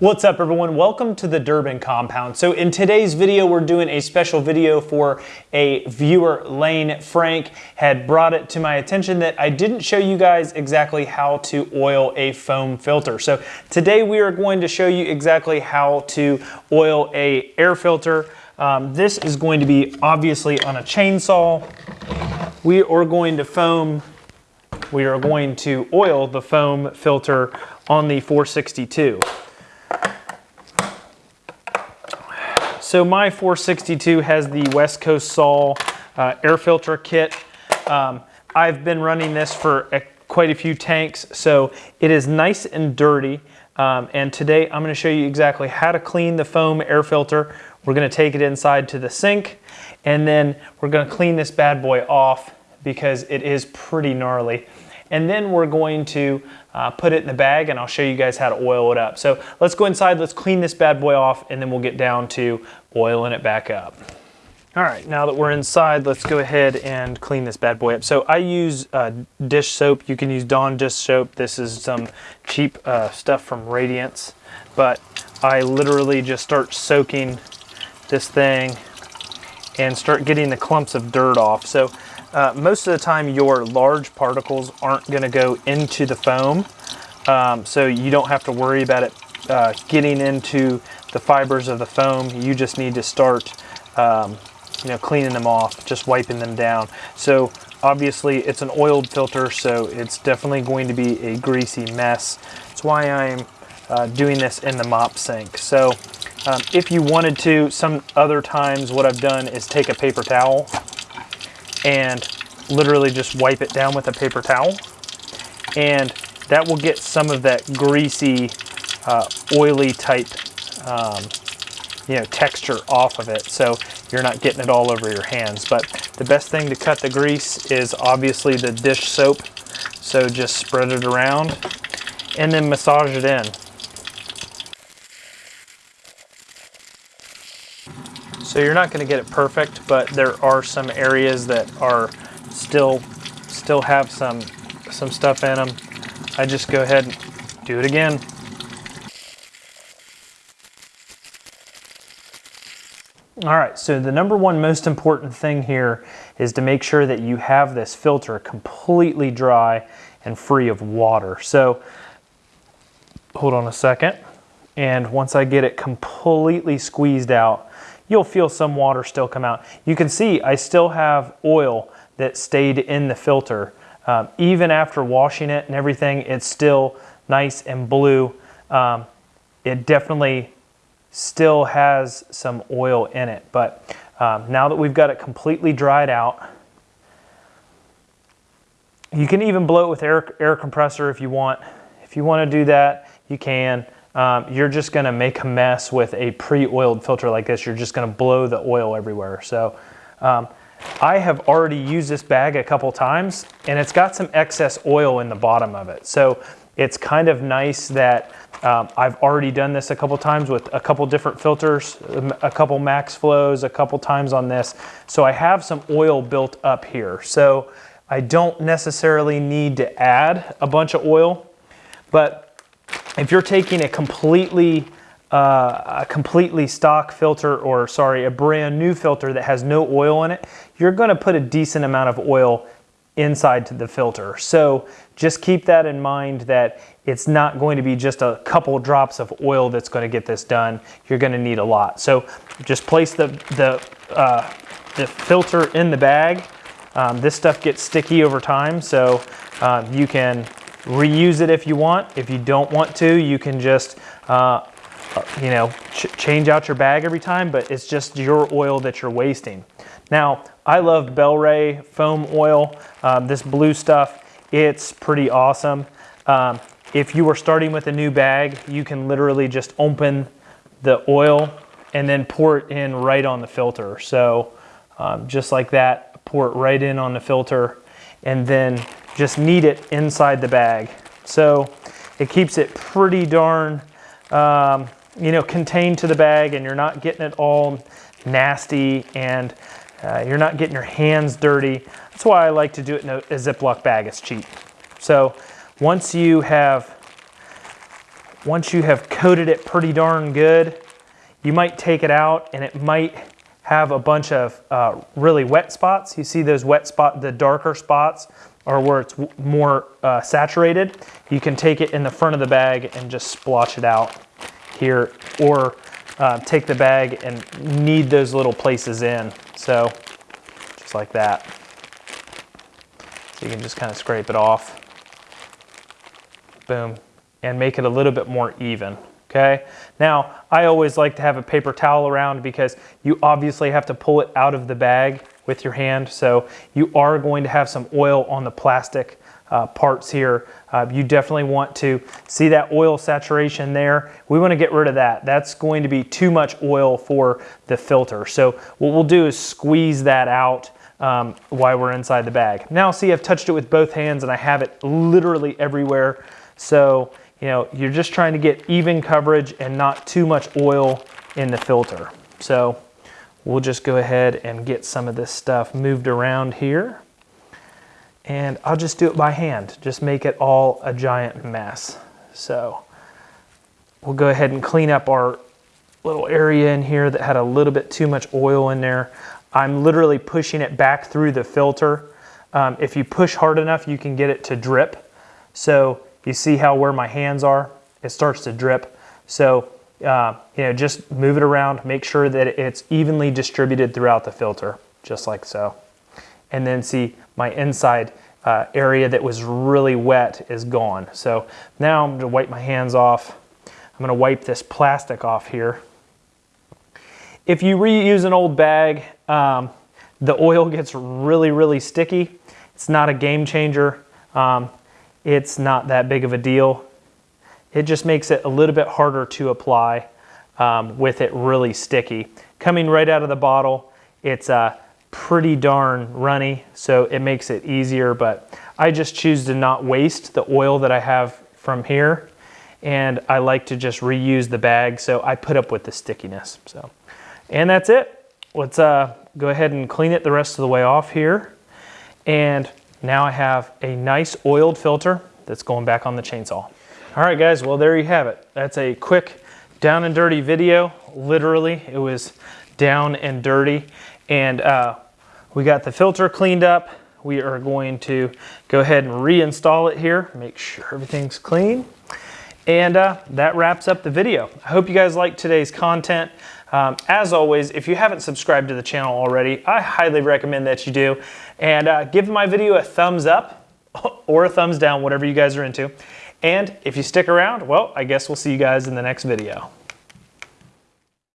What's up everyone? Welcome to the Durbin compound. So in today's video, we're doing a special video for a viewer, Lane Frank, had brought it to my attention that I didn't show you guys exactly how to oil a foam filter. So today we are going to show you exactly how to oil a air filter. Um, this is going to be obviously on a chainsaw. We are going to foam, we are going to oil the foam filter on the 462. So my 462 has the West Coast Saw uh, air filter kit. Um, I've been running this for a, quite a few tanks, so it is nice and dirty. Um, and today I'm gonna show you exactly how to clean the foam air filter. We're gonna take it inside to the sink, and then we're gonna clean this bad boy off because it is pretty gnarly. And then we're going to uh, put it in the bag and I'll show you guys how to oil it up. So let's go inside, let's clean this bad boy off and then we'll get down to oiling it back up. All right, now that we're inside, let's go ahead and clean this bad boy up. So I use uh, dish soap. You can use Dawn dish soap. This is some cheap uh, stuff from Radiance, but I literally just start soaking this thing and start getting the clumps of dirt off. So uh, most of the time your large particles aren't gonna go into the foam, um, so you don't have to worry about it uh, getting into the fibers of the foam. You just need to start um, you know, cleaning them off, just wiping them down. So obviously it's an oiled filter, so it's definitely going to be a greasy mess. That's why I'm uh, doing this in the mop sink. So um, if you wanted to, some other times what I've done is take a paper towel and literally just wipe it down with a paper towel. And that will get some of that greasy, uh, oily type um, you know, texture off of it. So you're not getting it all over your hands. But the best thing to cut the grease is obviously the dish soap. So just spread it around and then massage it in. So you're not going to get it perfect, but there are some areas that are still still have some some stuff in them. I just go ahead and do it again. All right, so the number one most important thing here is to make sure that you have this filter completely dry and free of water. So hold on a second. And once I get it completely squeezed out, you'll feel some water still come out. You can see I still have oil that stayed in the filter. Um, even after washing it and everything, it's still nice and blue. Um, it definitely still has some oil in it. But um, now that we've got it completely dried out, you can even blow it with air, air compressor if you want. If you want to do that, you can um, you're just to make a mess with a pre-oiled filter like this. You're just to blow the oil everywhere. So um, I have already used this bag a couple times and it's got some excess oil in the bottom of it. So it's kind of nice that um, I've already done this a couple times with a couple different filters, a couple max flows, a couple times on this. So I have some oil built up here. So I don't necessarily need to add a bunch of oil, but if you're taking a completely uh, a completely stock filter or sorry, a brand new filter that has no oil in it, you're gonna put a decent amount of oil inside to the filter. So just keep that in mind that it's not going to be just a couple drops of oil that's gonna get this done. You're gonna need a lot. So just place the, the, uh, the filter in the bag. Um, this stuff gets sticky over time, so uh, you can reuse it if you want. If you don't want to, you can just, uh, you know, ch change out your bag every time, but it's just your oil that you're wasting. Now, I love Bel-Ray foam oil, um, this blue stuff. It's pretty awesome. Um, if you are starting with a new bag, you can literally just open the oil and then pour it in right on the filter. So um, just like that, pour it right in on the filter and then just knead it inside the bag. So it keeps it pretty darn, um, you know, contained to the bag and you're not getting it all nasty and uh, you're not getting your hands dirty. That's why I like to do it in a, a Ziploc bag, it's cheap. So once you have once you have coated it pretty darn good, you might take it out and it might have a bunch of uh, really wet spots. You see those wet spot, the darker spots or where it's more uh, saturated. You can take it in the front of the bag and just splotch it out here or uh, take the bag and knead those little places in. So just like that. So you can just kind of scrape it off. Boom. And make it a little bit more even. Okay. Now, I always like to have a paper towel around because you obviously have to pull it out of the bag with your hand. So you are going to have some oil on the plastic uh, parts here. Uh, you definitely want to see that oil saturation there. We want to get rid of that. That's going to be too much oil for the filter. So what we'll do is squeeze that out um, while we're inside the bag. Now see I've touched it with both hands and I have it literally everywhere. So you know, you're just trying to get even coverage and not too much oil in the filter. So we'll just go ahead and get some of this stuff moved around here. And I'll just do it by hand, just make it all a giant mess. So we'll go ahead and clean up our little area in here that had a little bit too much oil in there. I'm literally pushing it back through the filter. Um, if you push hard enough, you can get it to drip. So you see how where my hands are, it starts to drip. So, uh, you know, just move it around, make sure that it's evenly distributed throughout the filter, just like so. And then see my inside uh, area that was really wet is gone. So now I'm gonna wipe my hands off. I'm gonna wipe this plastic off here. If you reuse an old bag, um, the oil gets really, really sticky. It's not a game changer. Um, it's not that big of a deal. It just makes it a little bit harder to apply um, with it really sticky. Coming right out of the bottle, it's uh, pretty darn runny, so it makes it easier, but I just choose to not waste the oil that I have from here, and I like to just reuse the bag, so I put up with the stickiness. So, And that's it. Let's uh, go ahead and clean it the rest of the way off here. And now I have a nice oiled filter that's going back on the chainsaw. All right guys, well there you have it. That's a quick down and dirty video. Literally, it was down and dirty. And uh, we got the filter cleaned up. We are going to go ahead and reinstall it here, make sure everything's clean. And uh, that wraps up the video. I hope you guys liked today's content. Um, as always, if you haven't subscribed to the channel already, I highly recommend that you do. And uh, give my video a thumbs up or a thumbs down, whatever you guys are into. And if you stick around, well, I guess we'll see you guys in the next video.